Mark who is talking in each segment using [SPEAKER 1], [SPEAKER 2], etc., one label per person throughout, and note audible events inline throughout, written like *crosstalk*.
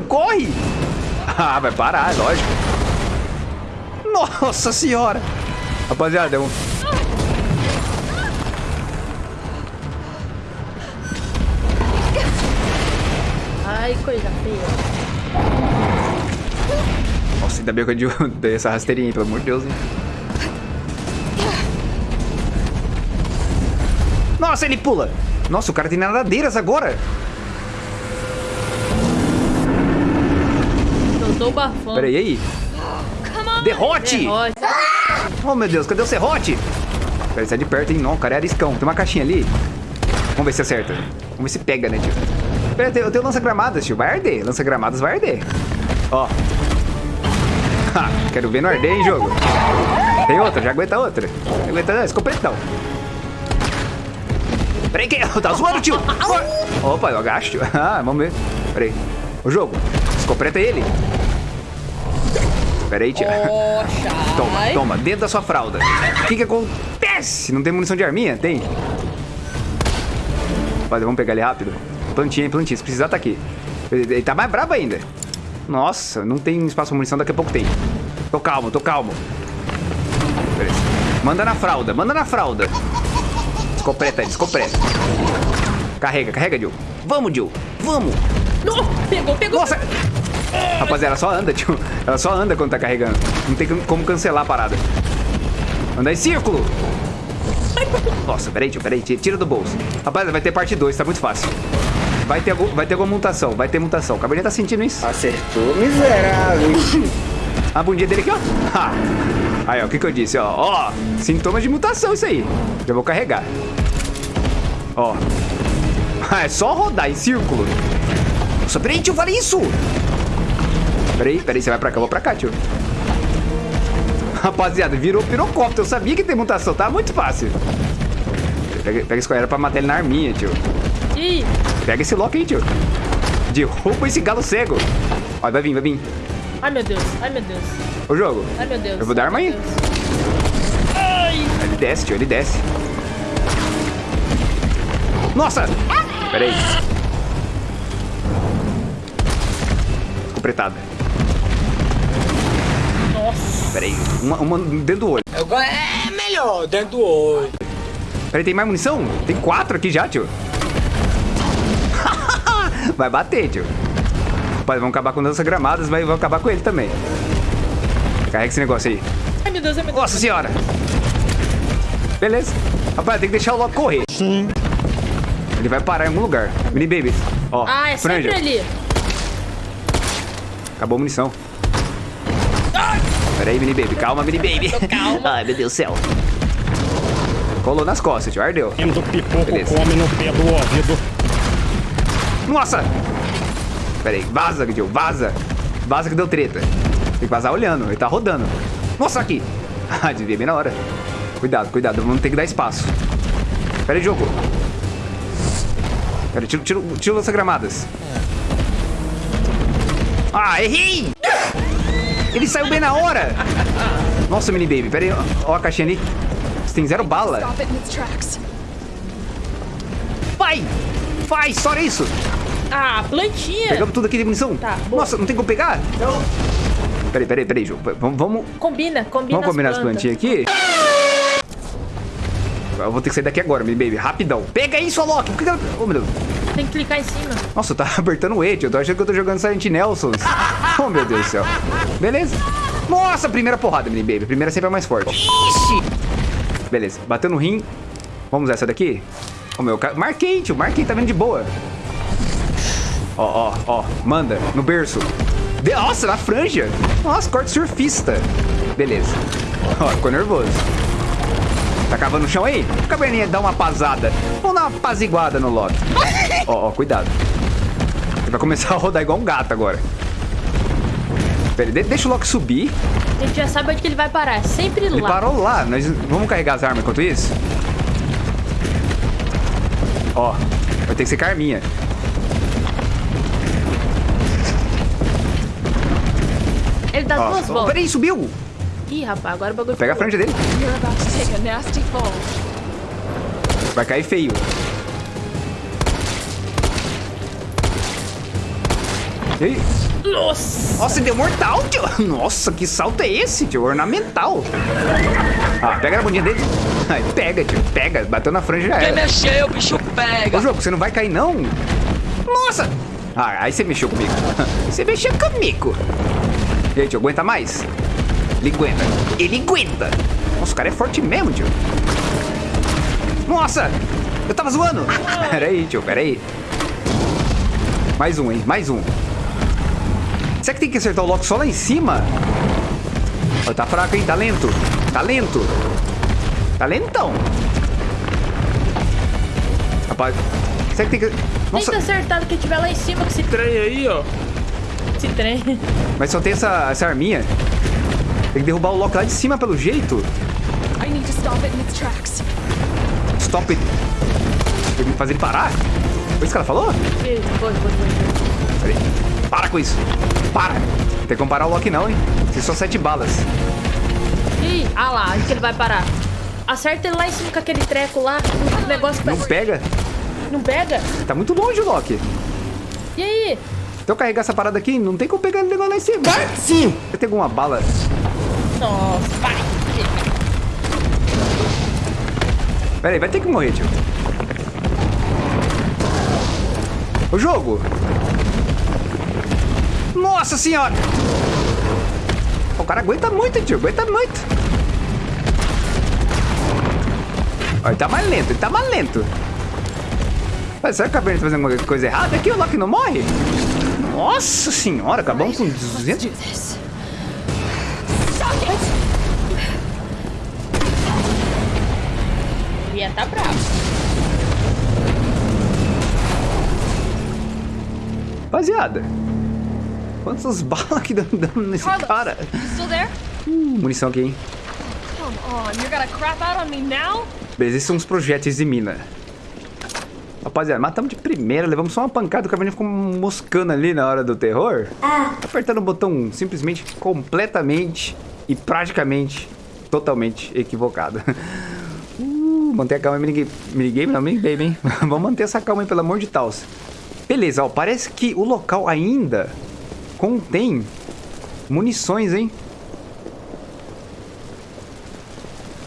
[SPEAKER 1] Tio, corre! Ah, vai parar, é lógico. Nossa senhora! Rapaziada, é um...
[SPEAKER 2] Ai, coisa feia.
[SPEAKER 1] Nossa, ainda bem que eu *laughs* dei essa rasteirinha, pelo amor de Deus, hein? Nossa, ele pula! Nossa, o cara tem nadadeiras agora!
[SPEAKER 2] O bafão.
[SPEAKER 1] Pera aí. Derrote!
[SPEAKER 2] Derrote.
[SPEAKER 1] Oh, meu Deus, cadê o serrote? Pera, sai de perto, hein? Não, o cara é ariscão. Tem uma caixinha ali. Vamos ver se acerta. Vamos ver se pega, né, tio? Pera, eu tenho, eu tenho lança-gramadas, tio. Vai arder. Lança-gramadas vai arder. Ó. *laughs* Ha, quero ver no arder, hein, jogo. Tem outra, já aguenta outra. Aguenta, não, escopetão. Peraí, que... *laughs* Tá zoando, tio. Opa, eu agacho, tio. *laughs* Ah, vamos ver. Peraí. O jogo. Escopeta ele. Peraí, tio.
[SPEAKER 2] Poxa. *laughs*
[SPEAKER 1] Toma, toma, dentro da sua fralda. O que que acontece? Não tem munição de arminha? Tem. Rapaziada, vamos pegar ele rápido. Plantinha, hein, plantinha. Se precisar, tá aqui. Ele, tá mais brabo ainda. Nossa, não tem espaço pra munição, daqui a pouco tem. Tô calmo, tô calmo. Beleza. Manda na fralda, manda na fralda. Descompreta, descompreta. Carrega, carrega, Jill. Vamos, Jill. Vamos.
[SPEAKER 2] Não, pegou, pegou.
[SPEAKER 1] Nossa! Rapaziada, ela só anda, *laughs* tio. Ela só anda quando tá carregando. Não tem como cancelar a parada. Anda em círculo. Nossa, peraí, tio, peraí. Tira do bolso. Rapaziada, vai ter parte 2, tá muito fácil. Vai ter, vai ter alguma mutação, vai ter mutação. O Cabernet tá sentindo isso.
[SPEAKER 3] Acertou, miserável. *laughs*
[SPEAKER 1] A bundinha dele aqui, ó. Ha. Aí, ó, o que que eu disse, ó. Ó, sintomas de mutação isso aí. Já vou carregar. Ó. Ah, *laughs* é só rodar em círculo. Nossa, peraí, tio, fala isso. Peraí, peraí, você vai pra cá, eu vou pra cá, tio. Rapaziada, virou pirocóptero. Eu sabia que tem mutação, tá muito fácil. Pega, pega esse coelho pra matar ele na arminha, tio.
[SPEAKER 2] Ih,
[SPEAKER 1] Pega esse lock aí, tio. Derruba esse galo cego. Ó, vai vir, vai vir.
[SPEAKER 2] ai meu Deus, ai meu Deus,
[SPEAKER 1] O jogo.
[SPEAKER 2] ai meu Deus.
[SPEAKER 1] Eu vou dar arma aí.
[SPEAKER 2] Ai,
[SPEAKER 1] Ele desce, tio, ele desce. Nossa! Pera aí. Completada.
[SPEAKER 2] Nossa.
[SPEAKER 1] Pera aí. Uma, uma dentro do olho.
[SPEAKER 3] Go- É melhor, dentro do olho.
[SPEAKER 1] Pera aí, tem mais munição? Tem quatro aqui já, tio. *laughs* Vai bater, tio. Rapaz, vamos acabar com dança gramadas, mas vamos acabar com ele também. Carrega esse negócio aí.
[SPEAKER 2] Ai meu Deus, ai meu Deus.
[SPEAKER 1] Nossa senhora! Beleza. Rapaz, tem que deixar o Loki correr. Sim. Ele vai parar em algum lugar. Mini Baby. Ó,
[SPEAKER 2] Ah, é
[SPEAKER 1] franja.
[SPEAKER 2] sempre ali.
[SPEAKER 1] Acabou a munição. Pera aí, Mini Baby. Calma, Mini Baby.
[SPEAKER 2] calma. *laughs*
[SPEAKER 1] Ai, meu Deus do céu. Colou nas costas, tio. Ardeu.
[SPEAKER 4] do pipoco
[SPEAKER 1] Beleza.
[SPEAKER 4] come no pé do ouvido.
[SPEAKER 1] Nossa! Pera aí. Vaza, tio. Vaza. Vaza que deu treta. Tem que vazar olhando. Ele tá rodando. Nossa, aqui. *laughs* Ah, desvia bem na hora. Cuidado, cuidado. Vamos ter que dar espaço. Pera aí, jogo. Pera aí, tira, tira, tira lança-gramadas. Ah, errei! Ele saiu bem na hora! Nossa, mini baby, pera aí. Ó, ó a caixinha ali. Você tem zero bala. Vai! Vai, só isso!
[SPEAKER 2] Ah, plantinha.
[SPEAKER 1] Pegamos tudo aqui de munição?
[SPEAKER 2] Tá, boa.
[SPEAKER 1] Nossa, não tem como pegar? Não. Peraí, peraí, peraí, jogo. Vamos, vamos,
[SPEAKER 2] Combina, combina
[SPEAKER 1] vamos combinar as
[SPEAKER 2] plantas.
[SPEAKER 1] plantinhas aqui? Eu vou ter que sair daqui agora, mini baby. Rapidão. Pega isso, Alok! Por que que ela- Oh, meu Deus.
[SPEAKER 2] Tem que clicar em cima.
[SPEAKER 1] Nossa, tava *laughs* apertando o E, tio. Eu tô achando que eu tô jogando Silent Nelsons. oh, meu Deus do céu. Beleza. Nossa, primeira porrada, mini baby. Primeira sempre é mais forte. Ixi. Beleza, bateu no rim. Vamos essa daqui? Ô, meu, ca- marquei, tio. Marquei, tá vendo de boa. Ó, ó, ó. Manda, no berço. De- Nossa, na franja. Nossa, corte surfista. Beleza. Ó, ficou nervoso. Tá cavando no chão aí? Cabernet, dá uma pasada. Vamos dar uma apaziguada no Loki. *laughs* Ó, ó, cuidado. Ele vai começar a rodar igual um gato agora. Pera de- deixa o Loki subir.
[SPEAKER 2] A gente já sabe onde que ele vai parar. É sempre
[SPEAKER 1] Ele
[SPEAKER 2] lá.
[SPEAKER 1] parou lá. Nós vamos carregar as armas enquanto isso? Ó, vai ter que ser Carminha.
[SPEAKER 2] Ele dá
[SPEAKER 1] Ó,
[SPEAKER 2] duas voltas.
[SPEAKER 1] peraí, subiu.
[SPEAKER 2] Ih, rapaz, agora o bagulho
[SPEAKER 1] Pega a
[SPEAKER 2] ficou
[SPEAKER 1] franja dele.
[SPEAKER 5] A nasty fall.
[SPEAKER 1] Vai cair feio. E aí?
[SPEAKER 2] Nossa!
[SPEAKER 1] Nossa, deu mortal, tio. Nossa, que salto é esse, tio? Ornamental. Ah, pega na bundinha dele. Ai, pega, tio. Pega. Bateu na franja já
[SPEAKER 4] Quem
[SPEAKER 1] era.
[SPEAKER 4] mexeu, o bicho pega.
[SPEAKER 1] Ô, jogo, você não vai cair, não? Nossa! Ah, aí você mexeu comigo. *laughs* Você mexeu comigo. E aí, tio, aguenta mais? Ele aguenta. Ele aguenta. Nossa, o cara é forte mesmo, tio. Nossa! Eu tava zoando. *laughs* Pera aí, tio, pera aí. Mais um, hein? Mais um. Será que tem que acertar o Loki só lá em cima? Ó, tá fraco, hein? Tá lento. Tá lento. Tá lentão. Rapaz, será que tem que... Nossa,
[SPEAKER 2] Tenta acertar do que tiver lá em cima com esse,
[SPEAKER 3] Trem aí, ó.
[SPEAKER 2] esse trem.
[SPEAKER 1] mas só tem essa, essa arminha. Tem que derrubar o Loki lá de cima pelo jeito.
[SPEAKER 5] I need to stop it in its tracks.
[SPEAKER 1] Stop it. Tem que fazer ele parar? Foi isso que ela falou?
[SPEAKER 2] Foi, foi, foi.
[SPEAKER 1] Peraí. Para com isso. Para. Não tem como parar o Loki não, hein? Tem só sete balas.
[SPEAKER 2] Ih, ah lá, onde que ele vai parar? Acerta ele lá em cima com aquele treco lá. O negócio
[SPEAKER 1] Não
[SPEAKER 2] vai...
[SPEAKER 1] pega.
[SPEAKER 2] Não pega?
[SPEAKER 1] Tá muito longe o Loki.
[SPEAKER 2] E aí?
[SPEAKER 1] Então carregar essa parada aqui, não tem como pegar o negócio lá em cima.
[SPEAKER 3] Sim.
[SPEAKER 1] Eu tenho alguma bala.
[SPEAKER 2] Nossa, vai.
[SPEAKER 1] Vai ter que morrer, tio. O jogo. Nossa senhora. O cara aguenta muito, tio. Aguenta muito. Ele tá mais lento, ele tá mais lento. Mas será que o Cabernet tá fazendo alguma coisa errada aqui? O Loki não morre? Nossa senhora, acabamos com 200...
[SPEAKER 2] Ia tá bravo.
[SPEAKER 1] Rapaziada. Quantas *laughs* balas que dão dando nesse
[SPEAKER 5] Carlos,
[SPEAKER 1] cara? Uh, munição aqui, hein?
[SPEAKER 5] Come on, you're gonna crap out on me now?
[SPEAKER 1] Beleza, esses são os projéteis de mina. Rapaziada, matamos de primeira, levamos só uma pancada, o Caverninha ficou moscando ali na hora do terror. Apertando o botão simplesmente, completamente e praticamente, totalmente equivocado. *laughs* Uh, manter a calma em minigame, minigame não, minigame, hein? *laughs* Vamos manter essa calma aí, pelo amor de Deus. Beleza, ó, parece que o local ainda contém munições, hein?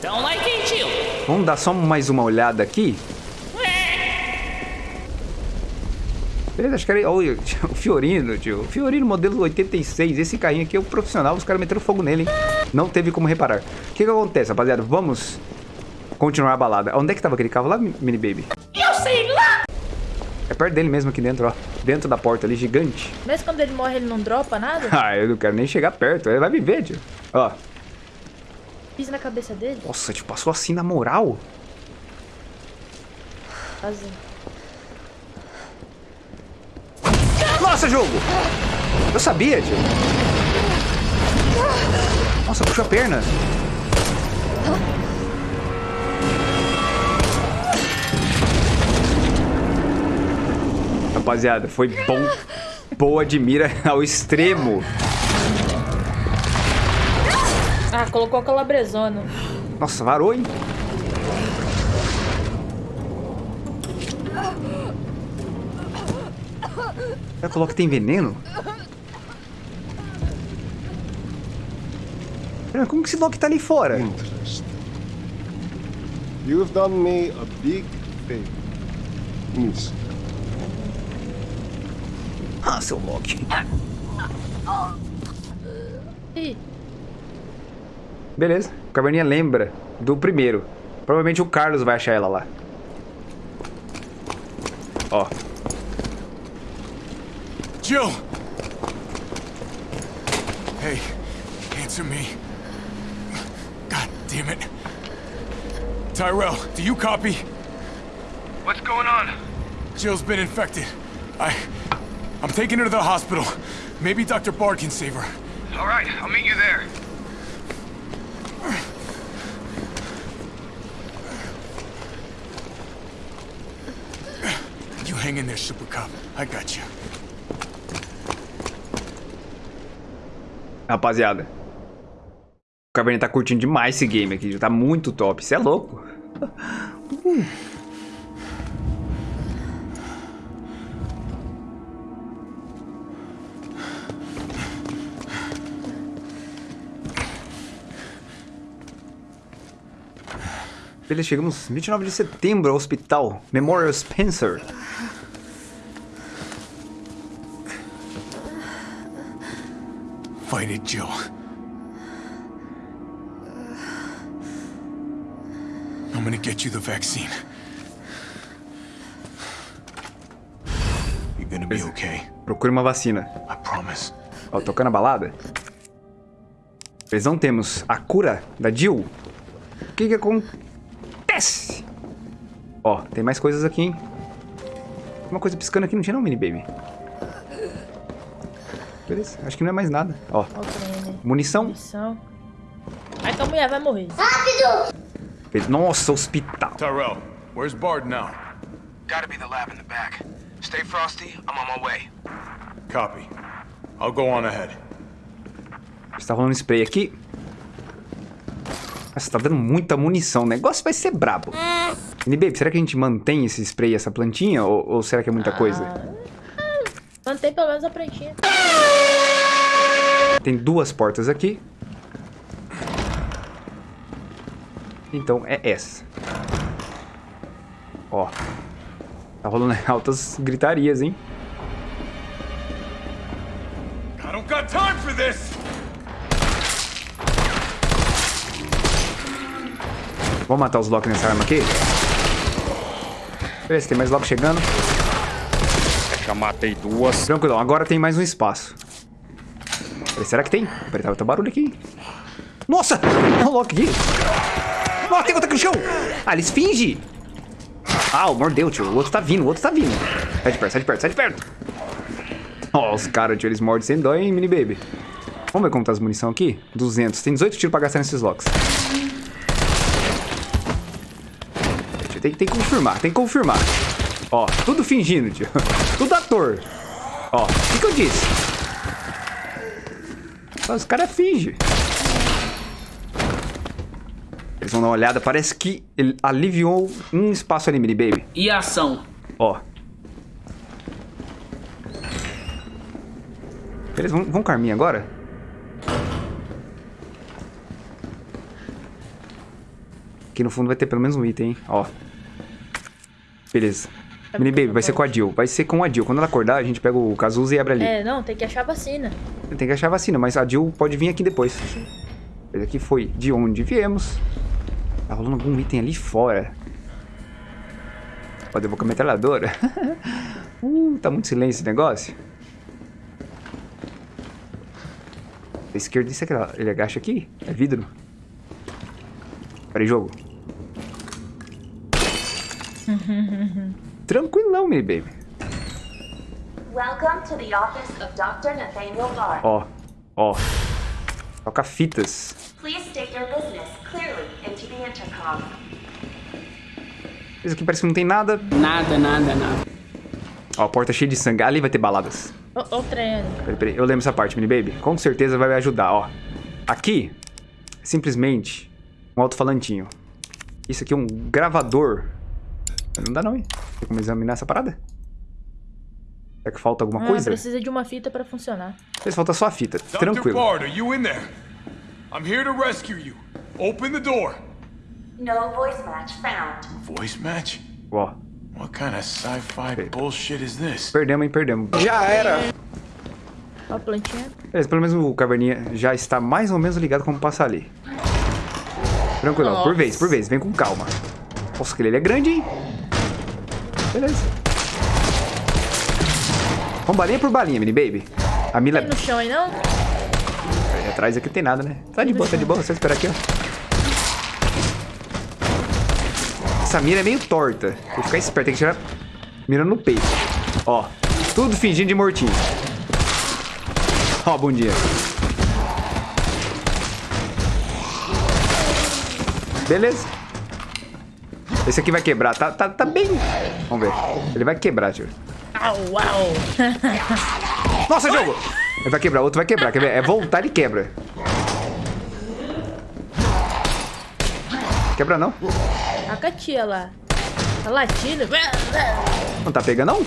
[SPEAKER 4] Like it.
[SPEAKER 1] Vamos dar só mais uma olhada aqui. Beleza, acho que era. Olha, *laughs* o Fiorino, tio. O Fiorino modelo 86. Esse carrinho aqui é o profissional. Os caras meteram fogo nele, hein? Não teve como reparar. O que que acontece, rapaziada? Vamos continuar a balada. Onde é que tava aquele carro lá, Mini Baby?
[SPEAKER 2] Eu sei lá!
[SPEAKER 1] É perto dele mesmo aqui dentro, ó. Dentro da porta ali, gigante.
[SPEAKER 2] Mas quando ele morre, ele não dropa nada? *laughs*
[SPEAKER 1] Ah, eu não quero nem chegar perto. Ele vai me ver, tio. Ó.
[SPEAKER 2] Pisa na cabeça dele?
[SPEAKER 1] Nossa, tipo, passou assim na moral. Nossa, jogo! Eu sabia, tio. Nossa, puxou a perna. Rapaziada, foi bom. Boa de mira *laughs* ao extremo.
[SPEAKER 2] Ah, colocou a calabresona.
[SPEAKER 1] Nossa, varou, hein? Será que o Loki tem veneno? Como que esse Loki tá ali fora?
[SPEAKER 6] You've done me a big favor. Miss.
[SPEAKER 1] Ah, seu Loki.
[SPEAKER 2] Ih,
[SPEAKER 1] Beleza. O Caverninha lembra do primeiro. Provavelmente o Carlos vai achar ela lá. Ó.
[SPEAKER 7] Jill! Hey, answer me. God damn it. Tyrell, do you copy?
[SPEAKER 8] What's going on?
[SPEAKER 7] Jill's been infected. I... I'm taking her to the hospital. Maybe Dr. Bard can save her.
[SPEAKER 8] All right, I'll meet you there.
[SPEAKER 7] You hang in there, Super Cop. I got you.
[SPEAKER 1] Rapaziada. O Caverninha tá curtindo demais esse game aqui. Tá muito top. Isso é louco. *laughs* Chegamos 29 de setembro ao hospital Memorial Spencer.
[SPEAKER 7] Fight it, Jill. I'm gonna get you the vaccine. You're gonna be okay.
[SPEAKER 1] Procure uma vacina.
[SPEAKER 7] I promise.
[SPEAKER 1] Ó, tocando a balada. Não temos a cura da Jill. O que que acontece? Ó, tem mais coisas aqui, hein? Uma coisa piscando aqui, não tinha não, mini baby. Beleza, acho que não é mais nada. Ó,
[SPEAKER 2] Ó o trem ali.
[SPEAKER 1] munição.
[SPEAKER 2] Missão. Ai que a mulher vai morrer.
[SPEAKER 1] Nossa, hospital.
[SPEAKER 7] Tyrell, where's Bard now?
[SPEAKER 8] Gotta be the lab in the back. Stay frosty, I'm on my way.
[SPEAKER 7] Copy. I'll go on ahead.
[SPEAKER 1] Está rolando spray aqui. Nossa, tá dando muita munição. O negócio vai ser brabo. Baby, será que a gente mantém esse spray e essa plantinha? Ou, ou será que é muita coisa?
[SPEAKER 2] Mantém pelo menos a prantinha.
[SPEAKER 1] Tem duas portas aqui. Então é essa. Ó. Tá rolando *laughs* altas gritarias, hein?
[SPEAKER 7] I don't got time for this!
[SPEAKER 1] Vamos matar os Loki nessa arma aqui? Beleza, tem mais Loki chegando.
[SPEAKER 9] Já matei duas.
[SPEAKER 1] Tranquilão, agora tem mais um espaço. Peraí, será que tem? Peraí, tá, tá barulho aqui. Nossa! É um Loki aqui. Nossa, tem outro aqui no chão! Ah, eles fingem! Ah, o mordeu, tio. O outro tá vindo, o outro tá vindo. Sai de perto, sai de perto, sai de perto. Ó, os caras, tio, eles mordem sem dó, hein, mini baby. Vamos ver como tá as munição aqui? 200. Tem 18 tiros pra gastar nesses locks. Tem, tem que confirmar, tem que confirmar. Ó, tudo fingindo, tio. *laughs* Tudo ator. Ó, o que, que eu disse? Ó, Os caras fingem. Eles vão dar uma olhada. Parece que ele aliviou um espaço ali, mini baby.
[SPEAKER 4] E ação?
[SPEAKER 1] Ó. Beleza, vamos, vamos com a arminha agora? Aqui no fundo vai ter pelo menos um item, hein? Ó. Beleza. Mini Baby, vai ser com a Jill. Vai ser com a Jill. Quando ela acordar, a gente pega o Cazuza e abre ali.
[SPEAKER 2] É, não, tem que achar a vacina.
[SPEAKER 1] Tem que achar a vacina, mas a Jill pode vir aqui depois. Esse aqui foi de onde viemos. Tá rolando algum item ali fora. Pode devolver a metralhadora. *laughs* uh, tá muito silêncio esse negócio. Da esquerda, isso aqui, ó. ele agacha aqui? É vidro? Peraí, jogo. *laughs* Tranquilão, meu baby.
[SPEAKER 10] Welcome to the office of Dr. Nathaniel Bard.
[SPEAKER 1] Ó, ó. Toca fitas.
[SPEAKER 10] Please state your business clearly into the intercom.
[SPEAKER 1] Isso aqui parece que não tem nada.
[SPEAKER 4] Nada, nada, nada.
[SPEAKER 1] Ó, a porta cheia de sangue. Ali vai ter baladas.
[SPEAKER 2] Ó, ó o trem ali.
[SPEAKER 1] Peraí, peraí. Eu lembro essa parte, mini baby. Com certeza vai me ajudar, ó. Aqui, simplesmente um alto-falantinho. Isso aqui é um gravador. Não dá não, hein? Tem como examinar essa parada? Será que falta alguma
[SPEAKER 2] Ah,
[SPEAKER 1] coisa?
[SPEAKER 2] precisa de uma fita pra funcionar.
[SPEAKER 1] Talvez falta só a fita.
[SPEAKER 7] Dr.
[SPEAKER 1] Tranquilo.
[SPEAKER 7] Bard, are you in there? I'm here to rescue you. Open the door.
[SPEAKER 10] No voice match found.
[SPEAKER 7] Voice match?
[SPEAKER 1] Ó,
[SPEAKER 7] What kind of sci-fi bullshit is this?
[SPEAKER 1] perdemos, hein? Perdemos.
[SPEAKER 3] Já era.
[SPEAKER 2] Ó a plantinha.
[SPEAKER 1] Beleza, pelo menos o caverninha já está mais ou menos ligado como passar ali. Tranquilo, por vez, por vez. Vem com calma. Nossa, aquele ali é grande, hein? Beleza. Vamos balinha por balinha, mini baby. A Mila...
[SPEAKER 2] Tem no chão aí, não?
[SPEAKER 1] Ali atrás aqui não tem nada, né? Tá de boa, tá de boa. Só esperar aqui, ó. Essa mira é meio torta. Tem que ficar esperto, tem que tirar mirando no peito. Ó, tudo fingindo de mortinho. Ó, bom dia. Beleza. Esse aqui vai quebrar. Tá, tá, tá bem... Vamos ver. Ele vai quebrar, tio. *laughs* Nossa, jogo! Ele vai quebrar, outro vai quebrar. Quer ver? É voltar e quebra. Quebra não?
[SPEAKER 2] A Katia lá. Tá latindo.
[SPEAKER 1] Não tá pegando não?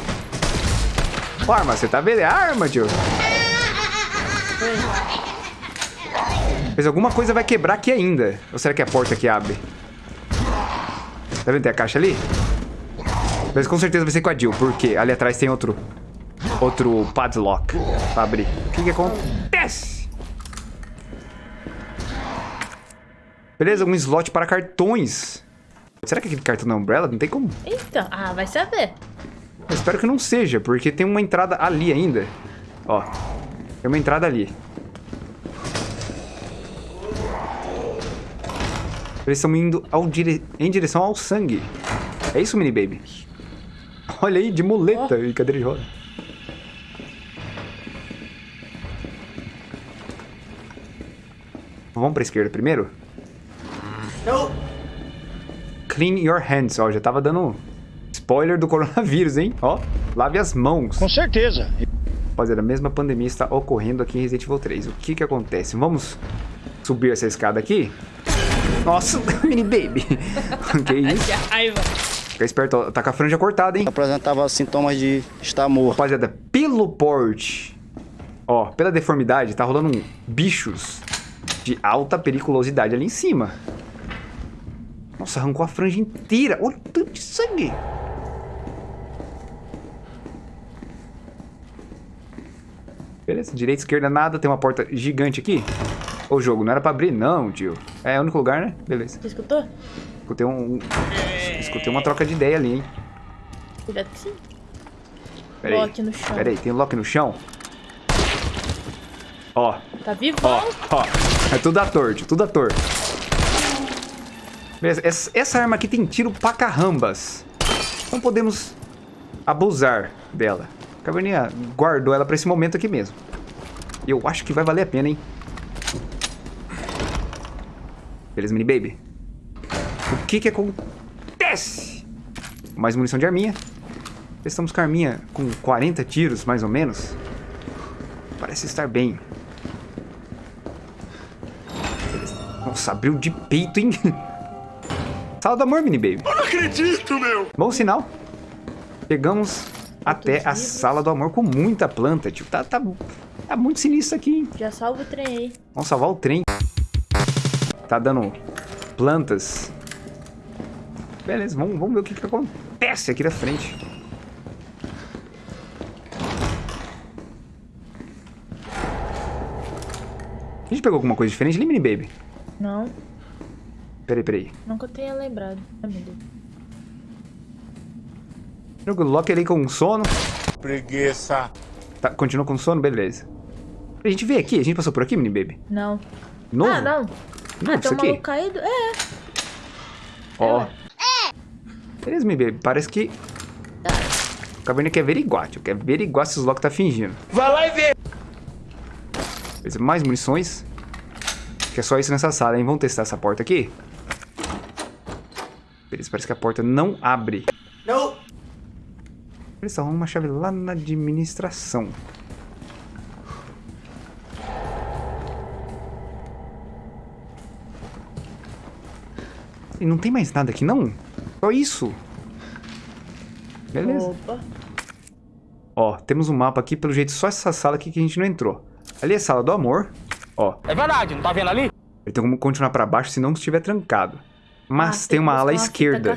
[SPEAKER 1] Ó, arma, você tá vendo? É arma, tio. Mas alguma coisa vai quebrar aqui ainda. Ou será que é a porta que abre? Tá vendo? Tem a caixa ali? Mas com certeza vai ser com a Jill, porque ali atrás tem outro... Outro padlock pra abrir. O que que acontece? Beleza, um slot para cartões. Será que aquele cartão da Umbrella? Não tem como.
[SPEAKER 2] Então, ah, vai saber.
[SPEAKER 1] Eu espero que não seja, porque tem uma entrada ali ainda. Ó, tem uma entrada ali. Eles estão indo dire... em direção ao sangue. É isso, mini baby? Olha aí, de muleta e cadeira de roda. Vamos pra esquerda primeiro? Clean your hands. Ó, já tava dando spoiler do coronavírus, hein? Ó, lave as mãos.
[SPEAKER 11] Com certeza.
[SPEAKER 1] Rapaziada, a mesma pandemia está ocorrendo aqui em Resident Evil 3. O que que acontece? Vamos subir essa escada aqui? Nossa, *laughs* mini baby. *laughs* que isso?
[SPEAKER 2] Que raiva.
[SPEAKER 1] Fica esperto, tá com a franja cortada, hein?
[SPEAKER 11] Apresentava sintomas de estar morto.
[SPEAKER 1] Rapaziada, pelo porte, ó, pela deformidade, tá rolando um bichos de alta periculosidade ali em cima. Nossa, arrancou a franja inteira. Olha o tanto de sangue. Beleza, direita, esquerda, nada. Tem uma porta gigante aqui. Ô, jogo, não era pra abrir, não, tio. É o único lugar, né? Beleza.
[SPEAKER 2] Você escutou?
[SPEAKER 1] Escutei um... Escutei uma troca de ideia ali, hein?
[SPEAKER 2] Cuidado que sim.
[SPEAKER 1] Pera aí.
[SPEAKER 2] Lock no chão.
[SPEAKER 1] Pera aí, tem lock no chão? Ó,
[SPEAKER 2] Tá vivo?
[SPEAKER 1] ó, ó. É tudo ator, tio, tudo ator. Beleza, essa, essa arma aqui tem tiro pra carambas. Não podemos abusar dela. A Caverninha guardou ela pra esse momento aqui mesmo. Eu acho que vai valer a pena, hein? Beleza, mini baby? O que que acontece? Mais munição de arminha. Estamos com a arminha com 40 tiros, mais ou menos. Parece estar bem. Beleza. Nossa, abriu de peito, hein? *laughs* Sala do amor, mini baby.
[SPEAKER 7] Eu não acredito, meu!
[SPEAKER 1] Bom sinal. Chegamos até a sala do amor com muita planta, tio. Tá, tá, tá muito sinistro aqui, hein?
[SPEAKER 2] Já salva o trem aí.
[SPEAKER 1] Vamos salvar o trem. Tá dando plantas. Beleza, vamos, vamos ver o que, que acontece aqui na frente. A gente pegou alguma coisa diferente ali, mini baby?
[SPEAKER 2] Não,
[SPEAKER 1] Peraí, peraí.
[SPEAKER 2] nunca tenha lembrado. Ai, meu Deus.
[SPEAKER 1] O Loki ali com sono.
[SPEAKER 7] Preguiça.
[SPEAKER 1] Tá, continua com sono? Beleza. A gente veio aqui? A gente passou por aqui, mini baby?
[SPEAKER 2] Não.
[SPEAKER 1] Novo?
[SPEAKER 2] Ah, não.
[SPEAKER 1] Novo
[SPEAKER 2] ah,
[SPEAKER 1] isso
[SPEAKER 2] um
[SPEAKER 1] aqui?
[SPEAKER 2] caído? É.
[SPEAKER 1] Ó. Beleza, mini baby. Parece que... O Caverna quer averiguar, tio. Quer averiguar se os Loki tá fingindo.
[SPEAKER 3] Vai lá e vê.
[SPEAKER 1] Beleza, mais munições. Que é só isso nessa sala, hein? Vamos testar essa porta aqui. Beleza, parece que a porta não abre.
[SPEAKER 3] Não.
[SPEAKER 1] Beleza, arruma uma chave lá na administração. E não tem mais nada aqui, não? Só isso. Beleza.
[SPEAKER 2] Opa.
[SPEAKER 1] Ó, temos um mapa aqui, pelo jeito só essa sala aqui que a gente não entrou. Ali é a sala do amor. Ó,
[SPEAKER 3] É verdade, não tá vendo ali?
[SPEAKER 1] ele tem como continuar pra baixo se não estiver trancado. Mas
[SPEAKER 2] Ah,
[SPEAKER 1] tem uma ala
[SPEAKER 2] fita
[SPEAKER 1] esquerda.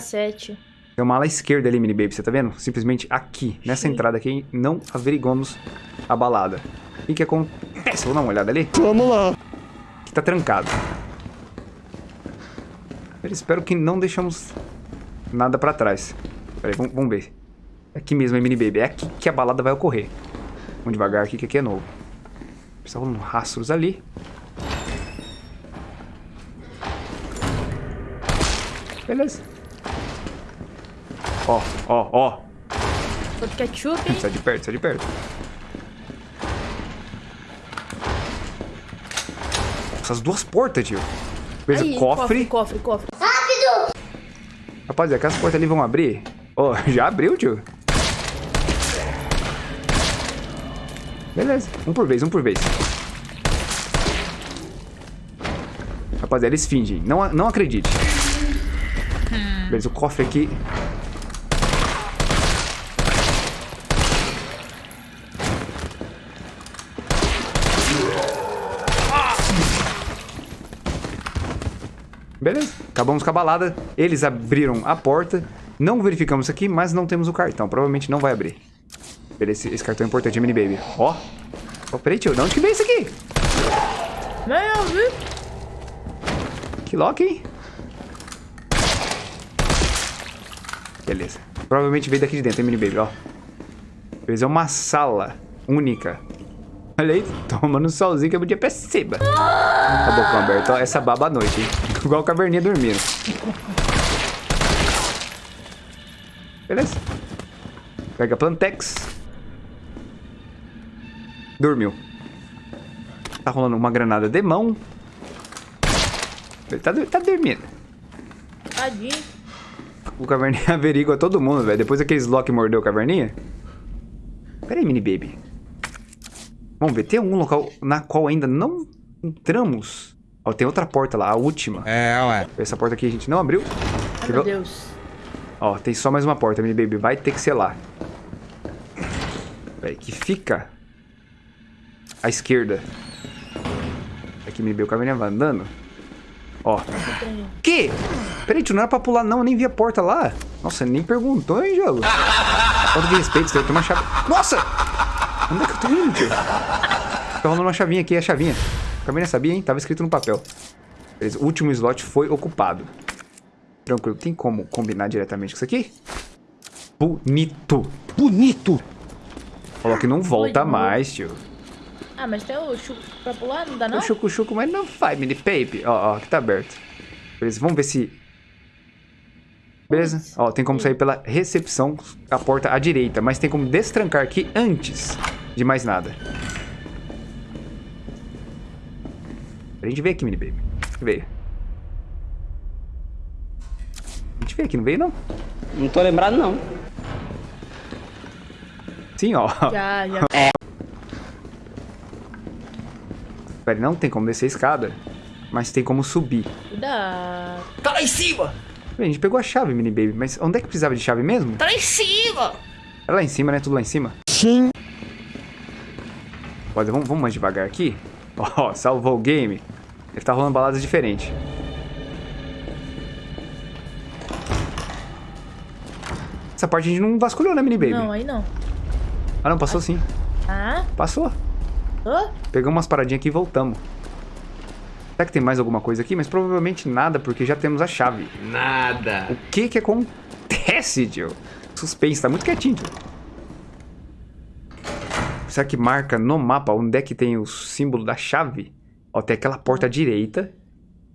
[SPEAKER 1] Tem uma ala esquerda ali, mini baby, você tá vendo? Simplesmente aqui, nessa
[SPEAKER 2] Sim.
[SPEAKER 1] entrada aqui, não averigamos a balada. O que que acontece? Vou dar uma olhada ali.
[SPEAKER 6] Vamos lá.
[SPEAKER 1] Que tá trancado. Eu espero que não deixamos nada pra trás. Peraí, vamos, vamos ver. É aqui mesmo, hein, mini baby. É aqui que a balada vai ocorrer. Vamos devagar aqui, que aqui é novo. Está rolando rastros ali. Beleza. Ó, ó, ó.
[SPEAKER 2] Outro ketchup, hein?
[SPEAKER 1] Sai de perto, sai de perto. Essas duas portas, tio. Beleza,
[SPEAKER 2] Aí,
[SPEAKER 1] cofre.
[SPEAKER 2] Cofre, cofre, cofre.
[SPEAKER 1] Rapaziada, aquelas portas ali vão abrir? Ó, *laughs* já abriu, tio. Beleza, um por vez, um por vez. Rapaziada, eles fingem. Não, não acredite. Beleza, o cofre aqui. Beleza, acabamos com a balada. Eles abriram a porta. Não verificamos aqui, mas não temos o cartão. Provavelmente não vai abrir. Beleza, esse, esse cartão é importante, Mini Baby. Ó. Ó, peraí, tio. De onde que veio isso aqui?
[SPEAKER 2] Meu Deus.
[SPEAKER 1] Que lock, hein? Beleza. Provavelmente veio daqui de dentro, hein, Mini Baby, ó. Beleza, é uma sala única. Olha aí, tomando um solzinho que eu podia pra cima. A bocão aberto, ó. Essa baba à noite, hein? Igual caverninha dormindo. Beleza. Pega a Plantex. Dormiu. Tá rolando uma granada de mão. Ele tá, tá dormindo.
[SPEAKER 2] Tadinho.
[SPEAKER 1] O caverninha *laughs* averigua todo mundo, velho. Depois daqueles Loki mordeu o caverninha. Pera aí, mini baby. Vamos ver, tem algum local na qual ainda não entramos? Ó, tem outra porta lá, a última.
[SPEAKER 9] É, ué.
[SPEAKER 1] Essa porta aqui a gente não abriu.
[SPEAKER 2] Ai, meu? Deus.
[SPEAKER 1] Ó, tem só mais uma porta, mini baby. Vai ter que ser lá. Peraí, que fica à esquerda. Aqui, mini baby, o caverninha vai andando. Ó. Que? Peraí, tio, não era pra pular não, eu nem vi a porta lá. Nossa, nem perguntou, hein, jogo? Falta de respeito, você tem uma chave. Nossa! Onde é que eu tô indo, tio? Tá rolando uma chavinha aqui, é a chavinha. A caverninha sabia, hein? Tava escrito no papel. Beleza, o último slot foi ocupado. Tranquilo, tem como combinar diretamente com isso aqui? Bonito. Bonito! Falou que não volta
[SPEAKER 2] Oi,
[SPEAKER 1] mais, tio.
[SPEAKER 2] Ah, mas tem o chuco pra pular, não dá não?
[SPEAKER 1] O chuco-chuco, mas não vai, mini pape. Ó, ó, aqui tá aberto. Beleza, vamos ver se... Beleza? Ó, tem como sair pela recepção, a porta à direita. Mas tem como destrancar aqui antes de mais nada. A gente veio aqui, mini baby. Veio. A gente veio aqui, não veio não?
[SPEAKER 4] Não tô lembrado, não.
[SPEAKER 1] Sim, ó.
[SPEAKER 2] Já, já. *laughs*
[SPEAKER 1] Pera, não tem como descer a escada. Mas tem como subir.
[SPEAKER 2] Cuidado.
[SPEAKER 3] Tá lá em cima!
[SPEAKER 1] A gente pegou a chave, mini baby. Mas onde é que precisava de chave mesmo?
[SPEAKER 3] Tá lá em cima!
[SPEAKER 1] É lá em cima, né? Tudo lá em cima? Sim. Pode, vamos, vamos mais devagar aqui. *laughs* Ó, salvou o game. Ele tá rolando baladas diferentes. Essa parte a gente não vasculhou, né, mini baby?
[SPEAKER 2] Não, aí não.
[SPEAKER 1] Ah, não, passou sim.
[SPEAKER 2] Ah?
[SPEAKER 1] Passou.
[SPEAKER 2] Hã?
[SPEAKER 1] Pegamos umas paradinhas aqui e voltamos. Será que tem mais alguma coisa aqui? Mas provavelmente nada, porque já temos a chave.
[SPEAKER 3] Nada.
[SPEAKER 1] O que que acontece, tio? Suspense, tá muito quietinho, tio. Será que marca no mapa onde é que tem o símbolo da chave? Ó, tem aquela porta à direita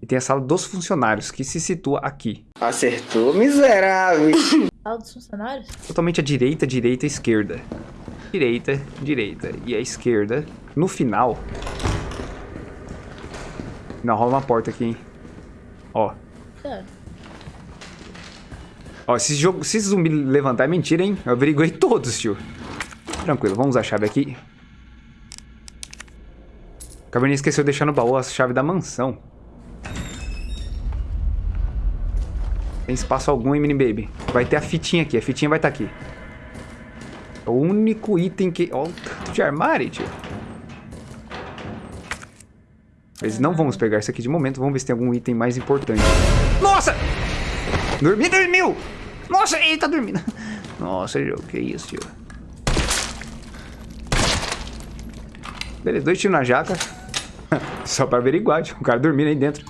[SPEAKER 1] e tem a sala dos funcionários, que se situa aqui.
[SPEAKER 11] Acertou, miserável. *laughs*
[SPEAKER 2] Sala dos funcionários?
[SPEAKER 1] Totalmente à direita, direita, esquerda. Direita, direita e a esquerda. No final... Não, rola uma porta aqui, hein? Ó. Ó, esse jogo, se esse zumbi levantar é mentira, hein? Eu averiguei todos, tio. Tranquilo, vamos usar a chave aqui. O Caverninha esqueceu de deixar no baú a chave da mansão. Tem espaço algum, hein, mini baby? Vai ter a fitinha aqui, a fitinha vai estar aqui. É o único item que... Ó, o tanto de armário, tio. Mas não vamos pegar isso aqui de momento. Vamos ver se tem algum item mais importante. Nossa! Dormi, dormiu! Nossa, ele tá dormindo. *laughs* Nossa, que isso, tio. Beleza, dois tiros na jaca. *laughs* Só pra averiguar, tio. O cara dormindo aí dentro.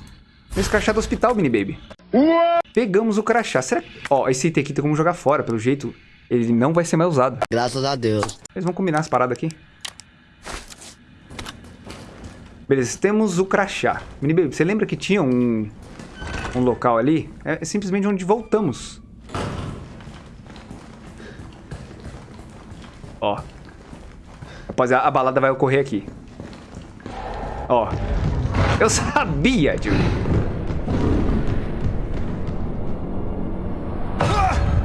[SPEAKER 1] Esse crachá do hospital, mini baby. Pegamos o crachá. Será que... Ó, esse item aqui tem como jogar fora. Pelo jeito, ele não vai ser mais usado.
[SPEAKER 11] Graças a Deus.
[SPEAKER 1] Eles vão combinar as paradas aqui. Beleza, temos o crachá. Mini baby, você lembra que tinha um... Um local ali? É simplesmente onde voltamos. Ó. Rapaziada, a balada vai ocorrer aqui. Ó. Eu sabia, tio.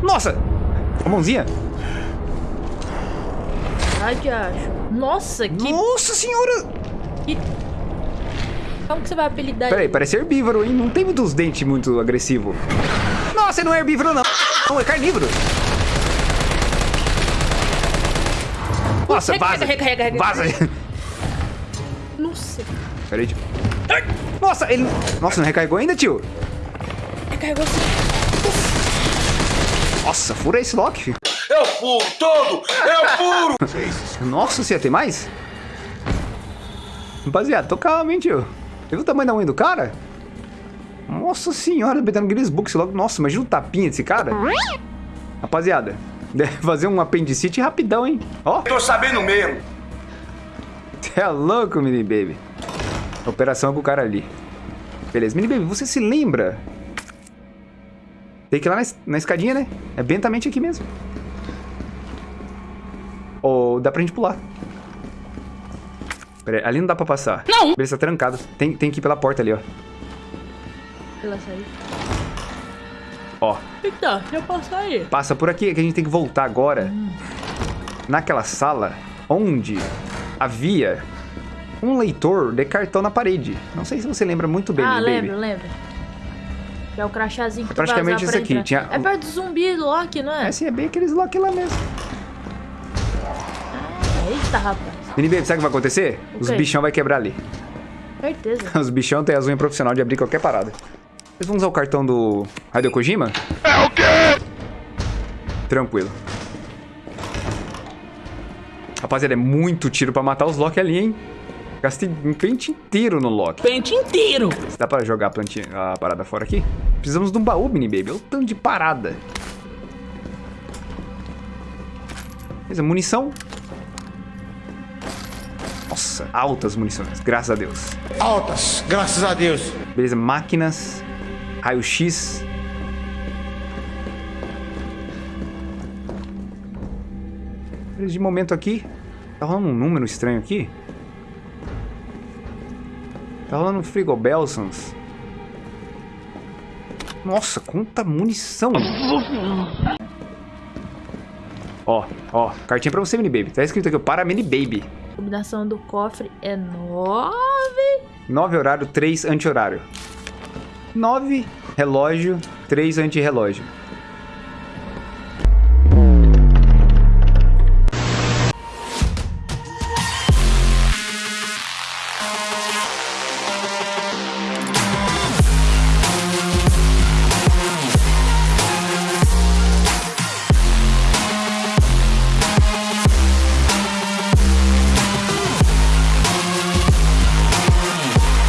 [SPEAKER 1] Nossa! A mãozinha.
[SPEAKER 2] Ai, que acho. Nossa, que...
[SPEAKER 1] Nossa senhora!
[SPEAKER 2] que... Como que você vai apelidar
[SPEAKER 1] Peraí, parece herbívoro, hein? Não tem muitos dentes muito agressivo. Nossa, não é herbívoro, não. Não, é carnívoro. Nossa, vaza.
[SPEAKER 2] Recarrega, recarrega,
[SPEAKER 1] Vaza.
[SPEAKER 2] Nossa.
[SPEAKER 1] Peraí, tio. Nossa, ele... Nossa, não recarregou ainda, tio?
[SPEAKER 2] carregou assim.
[SPEAKER 1] Nossa, fura esse lock, filho.
[SPEAKER 8] Eu furo todo! Eu furo!
[SPEAKER 1] Nossa, você ia ter mais? Rapaziada, tô calmo, hein, tio. Você viu o tamanho da unha do cara? Nossa senhora, betendo Guinness Books logo. Nossa, imagina o tapinha desse cara. Rapaziada, *laughs* fazer um apendicite rapidão, hein? Ó,
[SPEAKER 8] Tô sabendo mesmo.
[SPEAKER 1] você *laughs* é louco, mini baby. Operação com o cara ali. Beleza, mini baby, você se lembra? Tem que ir lá na, es- na escadinha, né? É bentamente aqui mesmo. Ou dá pra gente pular. Pera aí, ali não dá pra passar.
[SPEAKER 2] Não.
[SPEAKER 1] Beleza, tá trancado. Tem, tem que ir pela porta ali, ó.
[SPEAKER 2] Ela saiu.
[SPEAKER 1] Ó,
[SPEAKER 2] Eita, já passou aí.
[SPEAKER 1] passa por aqui, é que a gente tem que voltar agora. Naquela sala onde havia um leitor de cartão na parede. Não sei se você lembra muito bem,
[SPEAKER 2] ah,
[SPEAKER 1] baby.
[SPEAKER 2] lembro, lembro. Que é o crachazinho que tu
[SPEAKER 1] Praticamente isso
[SPEAKER 2] pra
[SPEAKER 1] aqui,
[SPEAKER 2] entrar.
[SPEAKER 1] tinha-
[SPEAKER 2] É perto do zumbi do Loki, não é?
[SPEAKER 1] É, sim, é bem aqueles lock lá mesmo.
[SPEAKER 2] Eita, rapaz.
[SPEAKER 1] Mini baby, sabe o que vai acontecer?
[SPEAKER 2] O
[SPEAKER 1] Os bichão vai quebrar ali.
[SPEAKER 2] Certeza. *laughs*
[SPEAKER 1] Os bichão têm as unhas profissional de abrir qualquer parada. Vocês vão usar o cartão do Hideo Kojima?
[SPEAKER 8] É o quê?
[SPEAKER 1] Tranquilo. Rapaziada, é muito tiro pra matar os Loki ali, hein? Gastei um pente inteiro no Loki.
[SPEAKER 4] Pente inteiro.
[SPEAKER 1] Dá pra jogar a, plantinha, a parada fora aqui? Precisamos de um baú, mini baby. Olha o tanto de parada. Beleza, munição. Nossa, altas munições, graças a Deus.
[SPEAKER 8] Altas, graças a Deus.
[SPEAKER 1] Beleza, máquinas. Raio-X. De momento aqui. Tá rolando um número estranho aqui. Tá rolando um Frigobelsons. Nossa, quanta munição! Ó, ó, cartinha pra você, mini baby. Tá escrito aqui, para mini baby.
[SPEAKER 2] A combinação do cofre é 9.
[SPEAKER 1] 9 horário, 3 anti-horário. 9 relógio, 3 anti-relógio.